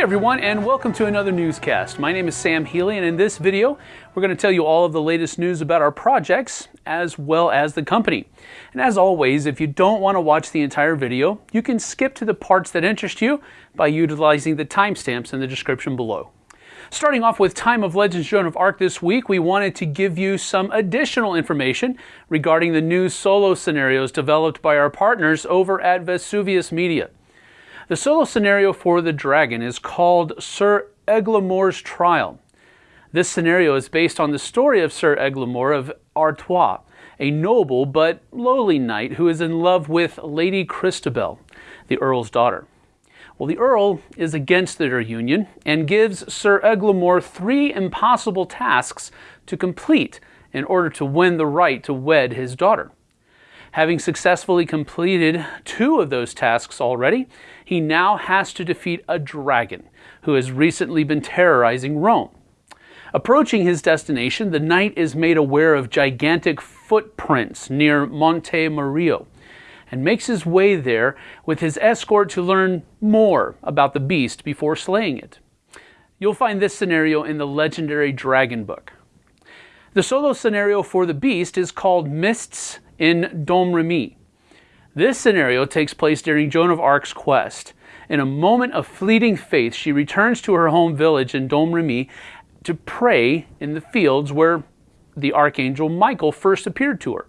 Hey everyone, and welcome to another newscast. My name is Sam Healy, and in this video, we're going to tell you all of the latest news about our projects as well as the company. And as always, if you don't want to watch the entire video, you can skip to the parts that interest you by utilizing the timestamps in the description below. Starting off with Time of Legends Joan of Arc this week, we wanted to give you some additional information regarding the new solo scenarios developed by our partners over at Vesuvius Media. The solo scenario for the dragon is called Sir Eglamour's Trial. This scenario is based on the story of Sir Eglamour of Artois, a noble but lowly knight who is in love with Lady Christabel, the Earl's daughter. Well, the Earl is against their union and gives Sir Eglamour three impossible tasks to complete in order to win the right to wed his daughter. Having successfully completed two of those tasks already, he now has to defeat a dragon who has recently been terrorizing Rome. Approaching his destination, the knight is made aware of gigantic footprints near Monte Mario and makes his way there with his escort to learn more about the beast before slaying it. You'll find this scenario in the legendary Dragon book. The solo scenario for the beast is called Mists in Domremy. This scenario takes place during Joan of Arc's quest. In a moment of fleeting faith, she returns to her home village in Domremy to pray in the fields where the archangel Michael first appeared to her.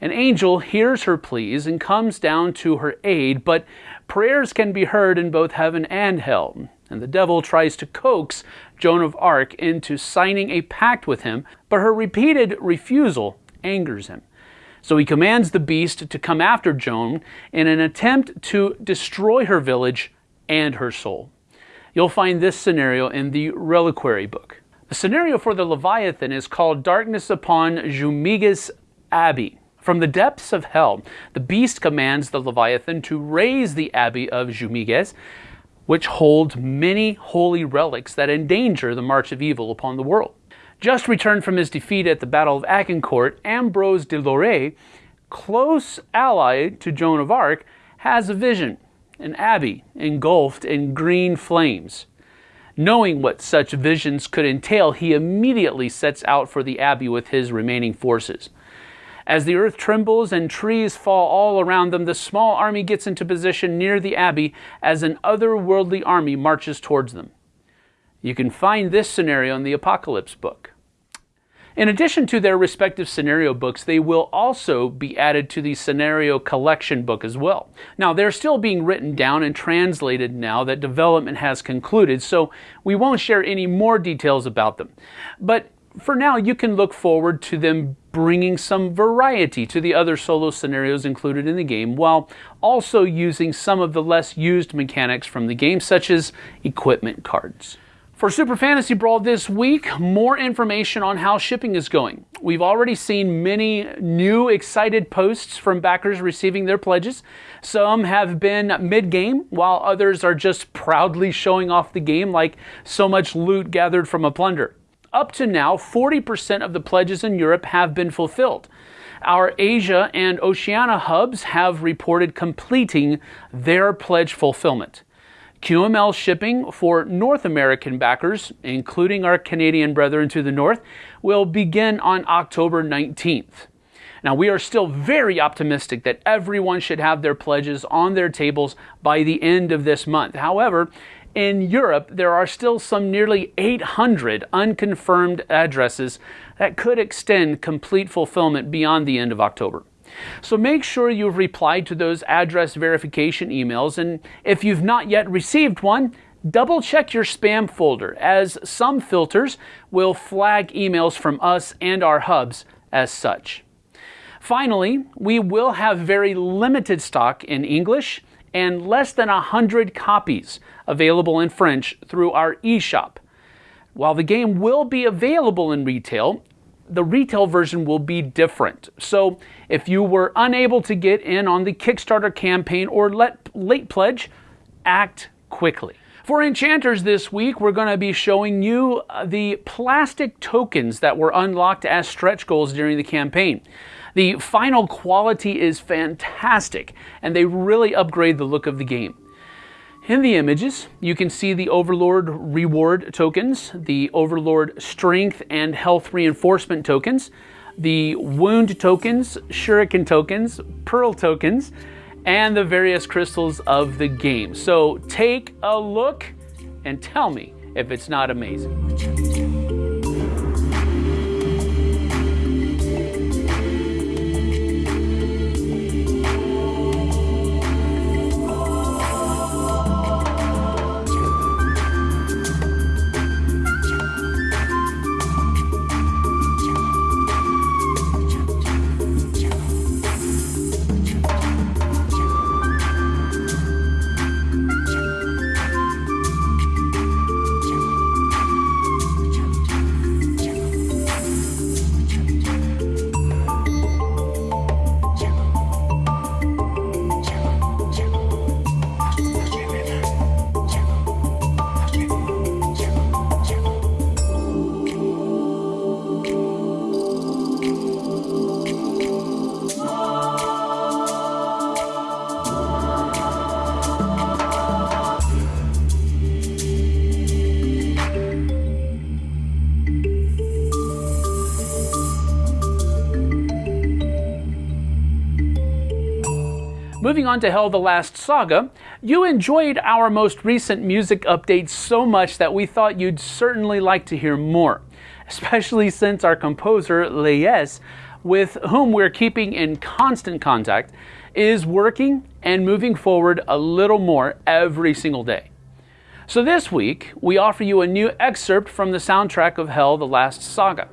An angel hears her pleas and comes down to her aid, but prayers can be heard in both heaven and hell, and the devil tries to coax Joan of Arc into signing a pact with him, but her repeated refusal angers him. So he commands the beast to come after Joan in an attempt to destroy her village and her soul. You'll find this scenario in the Reliquary book. The scenario for the Leviathan is called Darkness upon Jumièges Abbey. From the depths of hell, the beast commands the Leviathan to raise the Abbey of Jumièges, which holds many holy relics that endanger the march of evil upon the world. Just returned from his defeat at the Battle of Agincourt, Ambrose de Lorey, close ally to Joan of Arc, has a vision an abbey engulfed in green flames. Knowing what such visions could entail, he immediately sets out for the abbey with his remaining forces. As the earth trembles and trees fall all around them, the small army gets into position near the abbey as an otherworldly army marches towards them. You can find this scenario in the Apocalypse book. In addition to their respective scenario books, they will also be added to the scenario collection book as well. Now, they're still being written down and translated now that development has concluded, so we won't share any more details about them. But for now, you can look forward to them bringing some variety to the other solo scenarios included in the game, while also using some of the less used mechanics from the game, such as equipment cards. For Super Fantasy Brawl this week, more information on how shipping is going. We've already seen many new excited posts from backers receiving their pledges. Some have been mid-game, while others are just proudly showing off the game like so much loot gathered from a plunder. Up to now, 40% of the pledges in Europe have been fulfilled. Our Asia and Oceania hubs have reported completing their pledge fulfillment. QML shipping for North American backers, including our Canadian brethren to the north, will begin on October 19th. Now, we are still very optimistic that everyone should have their pledges on their tables by the end of this month. However, in Europe, there are still some nearly 800 unconfirmed addresses that could extend complete fulfillment beyond the end of October. So make sure you've replied to those address verification emails, and if you've not yet received one, double check your spam folder, as some filters will flag emails from us and our hubs as such. Finally, we will have very limited stock in English and less than 100 copies available in French through our eShop. While the game will be available in retail, the retail version will be different. So if you were unable to get in on the Kickstarter campaign or let late pledge, act quickly. For enchanters this week, we're going to be showing you uh, the plastic tokens that were unlocked as stretch goals during the campaign. The final quality is fantastic, and they really upgrade the look of the game. In the images, you can see the Overlord reward tokens, the Overlord strength and health reinforcement tokens, the wound tokens, shuriken tokens, pearl tokens, and the various crystals of the game. So take a look and tell me if it's not amazing. Moving on to Hell the Last Saga, you enjoyed our most recent music updates so much that we thought you'd certainly like to hear more, especially since our composer, Leyes, with whom we're keeping in constant contact, is working and moving forward a little more every single day. So this week, we offer you a new excerpt from the soundtrack of Hell the Last Saga.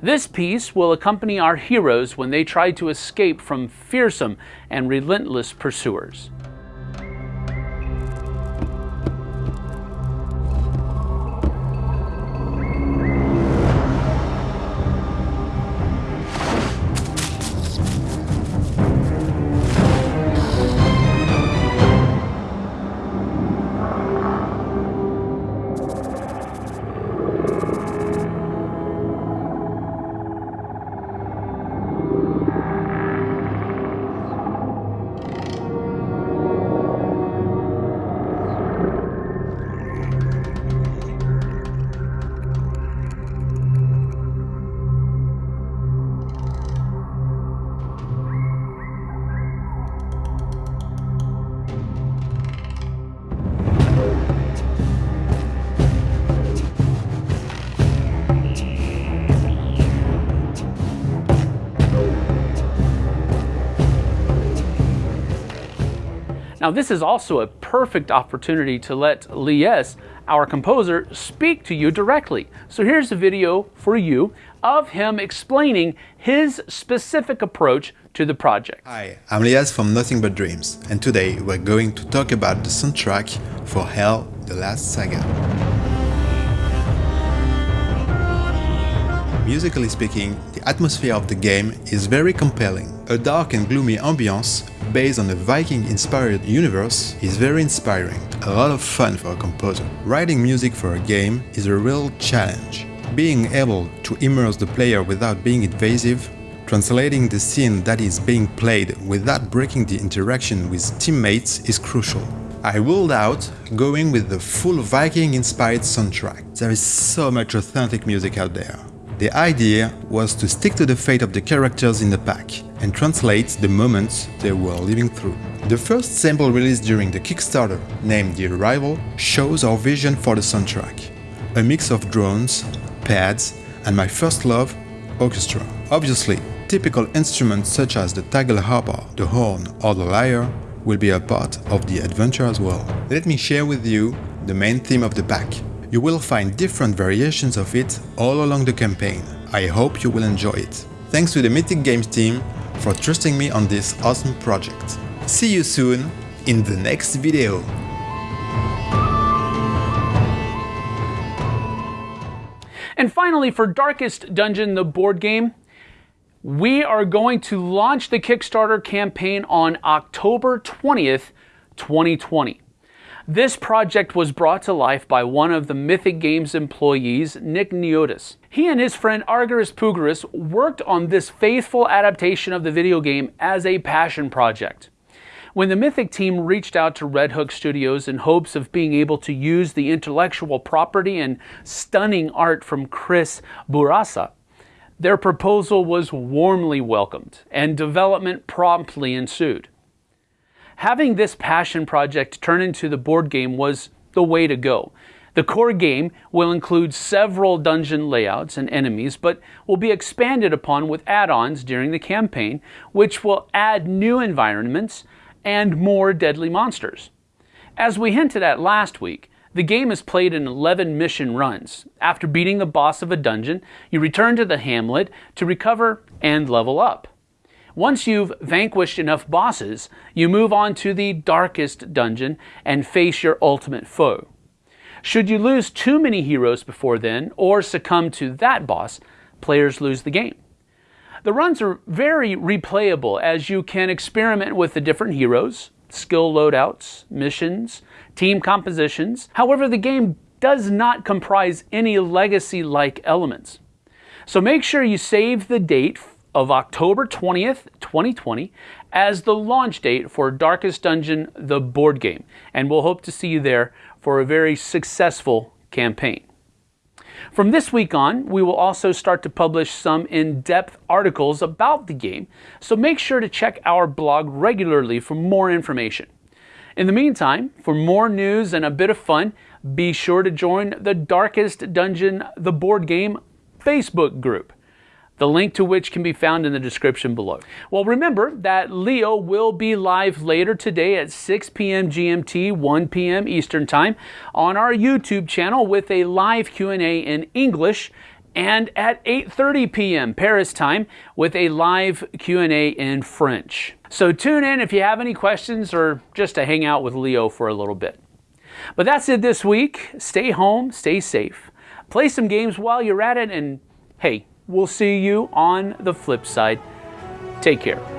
This piece will accompany our heroes when they try to escape from fearsome and relentless pursuers. Now this is also a perfect opportunity to let Lies, our composer, speak to you directly. So here's a video for you of him explaining his specific approach to the project. Hi, I'm Lias from Nothing But Dreams, and today we're going to talk about the soundtrack for Hell, The Last Saga. Musically speaking, the atmosphere of the game is very compelling. A dark and gloomy ambience based on a Viking-inspired universe is very inspiring, a lot of fun for a composer. Writing music for a game is a real challenge. Being able to immerse the player without being invasive, translating the scene that is being played without breaking the interaction with teammates is crucial. I ruled out going with the full Viking-inspired soundtrack. There is so much authentic music out there. The idea was to stick to the fate of the characters in the pack and translates the moments they were living through. The first sample released during the Kickstarter, named The Arrival, shows our vision for the soundtrack. A mix of drones, pads, and my first love, orchestra. Obviously, typical instruments such as the tagelharpa, the horn or the lyre will be a part of the adventure as well. Let me share with you the main theme of the pack, you will find different variations of it all along the campaign. I hope you will enjoy it. Thanks to the Mythic Games team for trusting me on this awesome project. See you soon in the next video. And finally, for Darkest Dungeon, the board game, we are going to launch the Kickstarter campaign on October 20th, 2020. This project was brought to life by one of the Mythic Games employees, Nick Neotis. He and his friend Argyris Pugaris worked on this faithful adaptation of the video game as a passion project. When the Mythic team reached out to Red Hook Studios in hopes of being able to use the intellectual property and stunning art from Chris Bourassa, their proposal was warmly welcomed and development promptly ensued. Having this passion project turn into the board game was the way to go. The core game will include several dungeon layouts and enemies, but will be expanded upon with add ons during the campaign, which will add new environments and more deadly monsters. As we hinted at last week, the game is played in 11 mission runs. After beating the boss of a dungeon, you return to the hamlet to recover and level up. Once you've vanquished enough bosses, you move on to the darkest dungeon and face your ultimate foe. Should you lose too many heroes before then, or succumb to that boss, players lose the game. The runs are very replayable as you can experiment with the different heroes, skill loadouts, missions, team compositions. However, the game does not comprise any legacy like elements. So make sure you save the date of October 20th, 2020 as the launch date for Darkest Dungeon, the board game. And we'll hope to see you there for a very successful campaign. From this week on, we will also start to publish some in depth articles about the game, so make sure to check our blog regularly for more information. In the meantime, for more news and a bit of fun, be sure to join the Darkest Dungeon, the board game Facebook group the link to which can be found in the description below. Well, remember that Leo will be live later today at 6 p.m. GMT, 1 p.m. Eastern Time on our YouTube channel with a live Q&A in English and at 8:30 p.m. Paris time with a live Q&A in French. So tune in if you have any questions or just to hang out with Leo for a little bit. But that's it this week. Stay home, stay safe. Play some games while you're at it and hey, We'll see you on the flip side. Take care.